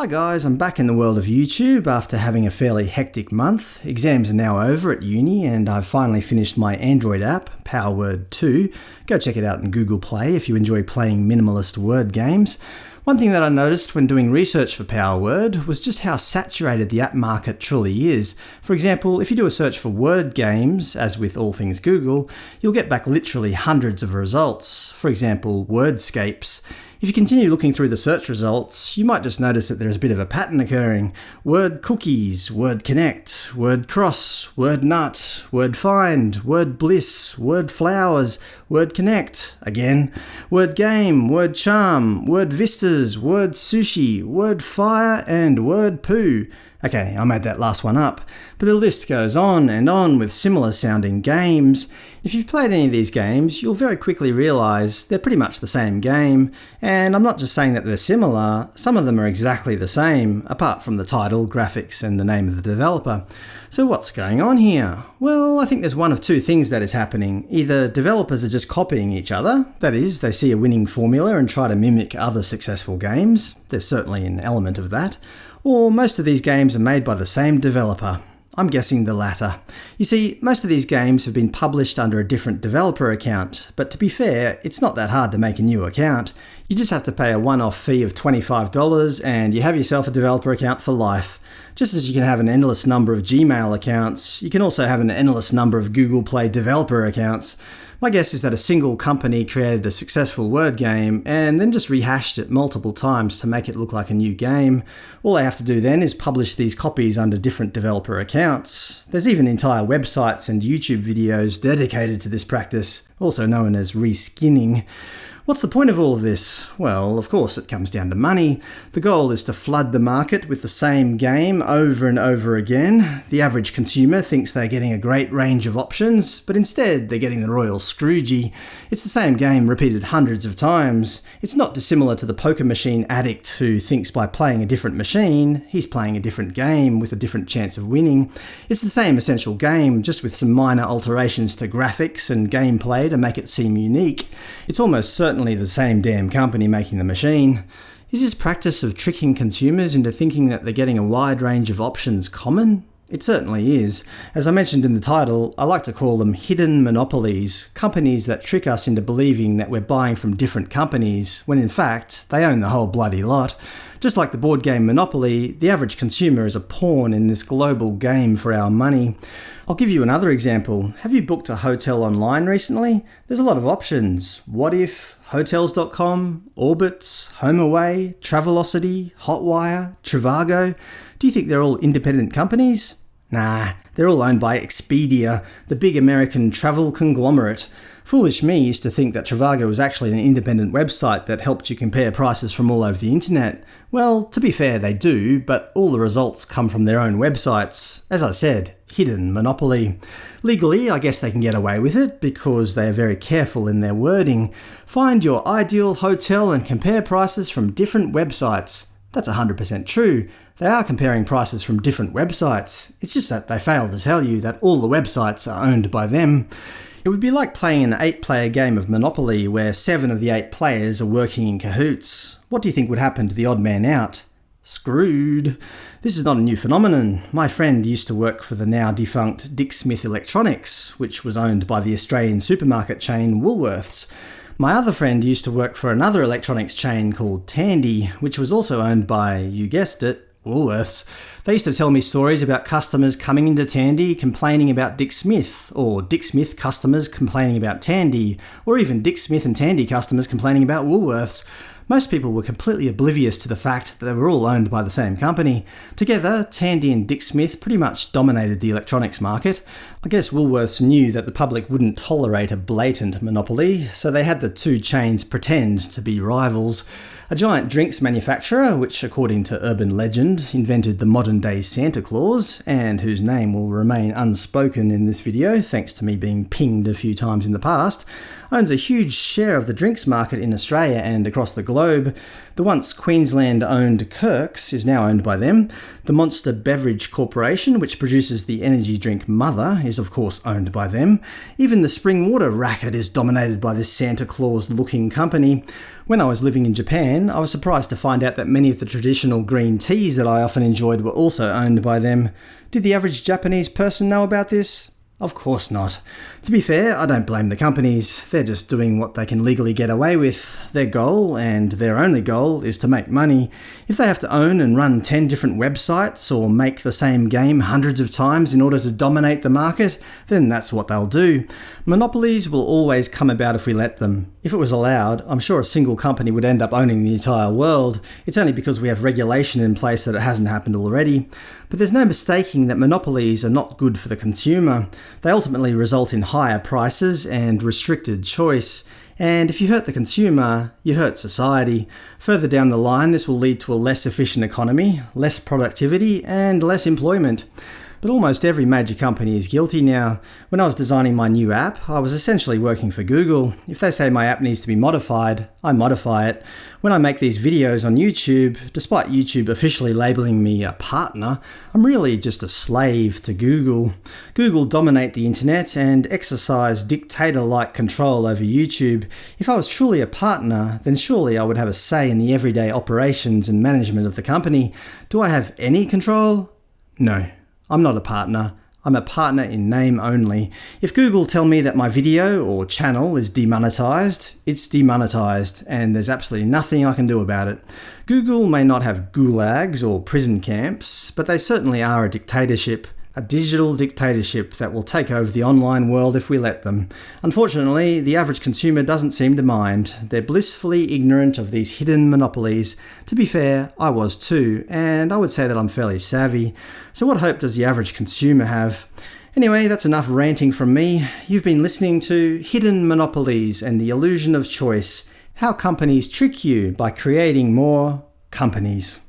Hi guys, I'm back in the world of YouTube after having a fairly hectic month. Exams are now over at uni and I've finally finished my Android app, PowerWord 2. Go check it out in Google Play if you enjoy playing minimalist word games. One thing that I noticed when doing research for PowerWord was just how saturated the app market truly is. For example, if you do a search for word games, as with all things Google, you'll get back literally hundreds of results. For example, Wordscapes. If you continue looking through the search results, you might just notice that there's a bit of a pattern occurring. Word cookies, word connect, word cross, word nut, word find, word bliss, word flowers, word connect, again, word game, word charm, word vistas, word sushi, word fire, and word poo. Okay, I made that last one up, but the list goes on and on with similar sounding games. If you've played any of these games, you'll very quickly realise they're pretty much the same game, and I'm not just saying that they're similar, some of them are exactly the same, apart from the title, graphics, and the name of the developer. So what's going on here? Well, I think there's one of two things that is happening. Either developers are just copying each other, that is, they see a winning formula and try to mimic other successful games, there's certainly an element of that, or most of these games are made by the same developer. I'm guessing the latter. You see, most of these games have been published under a different developer account, but to be fair, it's not that hard to make a new account. You just have to pay a one-off fee of $25 and you have yourself a developer account for life. Just as you can have an endless number of Gmail accounts, you can also have an endless number of Google Play developer accounts. My guess is that a single company created a successful word game and then just rehashed it multiple times to make it look like a new game. All they have to do then is publish these copies under different developer accounts. There's even entire websites and YouTube videos dedicated to this practice, also known as reskinning. What's the point of all of this? Well, of course it comes down to money. The goal is to flood the market with the same game over and over again. The average consumer thinks they're getting a great range of options, but instead they're getting the royal Scroogey. It's the same game repeated hundreds of times. It's not dissimilar to the poker machine addict who thinks by playing a different machine, he's playing a different game with a different chance of winning. It's the same essential game, just with some minor alterations to graphics and gameplay to make it seem unique. It's almost certain certainly the same damn company making the machine. Is this practice of tricking consumers into thinking that they're getting a wide range of options common? It certainly is. As I mentioned in the title, I like to call them hidden monopolies, companies that trick us into believing that we're buying from different companies, when in fact, they own the whole bloody lot. Just like the board game Monopoly, the average consumer is a pawn in this global game for our money. I'll give you another example. Have you booked a hotel online recently? There's a lot of options. Wotif, Hotels.com, Orbitz, HomeAway, Travelocity, Hotwire, Trivago. Do you think they're all independent companies? Nah, they're all owned by Expedia, the big American travel conglomerate. Foolish me used to think that Trivago was actually an independent website that helped you compare prices from all over the internet. Well, to be fair, they do, but all the results come from their own websites. As I said, hidden monopoly. Legally, I guess they can get away with it, because they are very careful in their wording. Find your ideal hotel and compare prices from different websites. That's 100% true. They are comparing prices from different websites. It's just that they fail to tell you that all the websites are owned by them. It would be like playing an 8-player game of Monopoly where 7 of the 8 players are working in cahoots. What do you think would happen to the odd man out? Screwed. This is not a new phenomenon. My friend used to work for the now defunct Dick Smith Electronics, which was owned by the Australian supermarket chain Woolworths. My other friend used to work for another electronics chain called Tandy, which was also owned by, you guessed it, Woolworths. They used to tell me stories about customers coming into Tandy complaining about Dick Smith, or Dick Smith customers complaining about Tandy, or even Dick Smith and Tandy customers complaining about Woolworths. Most people were completely oblivious to the fact that they were all owned by the same company. Together, Tandy and Dick Smith pretty much dominated the electronics market. I guess Woolworths knew that the public wouldn't tolerate a blatant monopoly, so they had the two chains pretend to be rivals. A giant drinks manufacturer, which according to urban legend invented the modern-day Santa Claus, and whose name will remain unspoken in this video thanks to me being pinged a few times in the past, owns a huge share of the drinks market in Australia and across the globe. The once Queensland-owned Kirks is now owned by them. The Monster Beverage Corporation, which produces the energy drink Mother, is of course owned by them. Even the spring water racket is dominated by this Santa Claus-looking company. When I was living in Japan, I was surprised to find out that many of the traditional green teas that I often enjoyed were also owned by them. Did the average Japanese person know about this? Of course not. To be fair, I don't blame the companies. They're just doing what they can legally get away with. Their goal, and their only goal, is to make money. If they have to own and run 10 different websites or make the same game hundreds of times in order to dominate the market, then that's what they'll do. Monopolies will always come about if we let them. If it was allowed, I'm sure a single company would end up owning the entire world. It's only because we have regulation in place that it hasn't happened already. But there's no mistaking that monopolies are not good for the consumer. They ultimately result in higher prices and restricted choice. And if you hurt the consumer, you hurt society. Further down the line, this will lead to a less efficient economy, less productivity, and less employment. But almost every major company is guilty now. When I was designing my new app, I was essentially working for Google. If they say my app needs to be modified, I modify it. When I make these videos on YouTube, despite YouTube officially labeling me a partner, I'm really just a slave to Google. Google dominate the internet and exercise dictator-like control over YouTube. If I was truly a partner, then surely I would have a say in the everyday operations and management of the company. Do I have any control? No. I'm not a partner. I'm a partner in name only. If Google tell me that my video or channel is demonetized, it's demonetized, and there's absolutely nothing I can do about it. Google may not have gulags or prison camps, but they certainly are a dictatorship a digital dictatorship that will take over the online world if we let them. Unfortunately, the average consumer doesn't seem to mind. They're blissfully ignorant of these hidden monopolies. To be fair, I was too, and I would say that I'm fairly savvy. So what hope does the average consumer have? Anyway, that's enough ranting from me. You've been listening to Hidden Monopolies and the Illusion of Choice – How Companies Trick You by Creating More Companies.